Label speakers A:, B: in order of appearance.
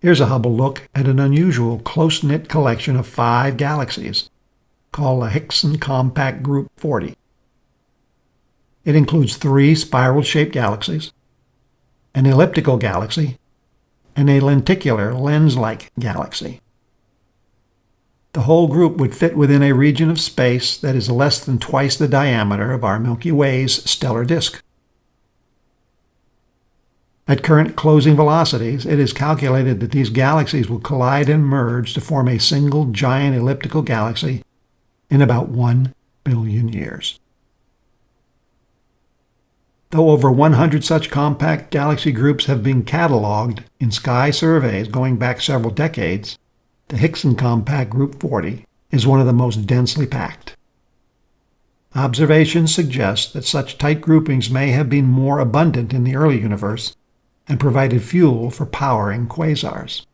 A: Here's a Hubble look at an unusual close-knit collection of five galaxies called the Hickson Compact Group 40. It includes three spiral-shaped galaxies, an elliptical galaxy, and a lenticular lens-like galaxy. The whole group would fit within a region of space that is less than twice the diameter of our Milky Way's stellar disk. At current closing velocities, it is calculated that these galaxies will collide and merge to form a single giant elliptical galaxy in about 1 billion years. Though over 100 such compact galaxy groups have been cataloged in sky surveys going back several decades, the Hickson Compact Group 40 is one of the most densely packed. Observations suggest that such tight groupings may have been more abundant in the early universe and provided fuel for powering quasars.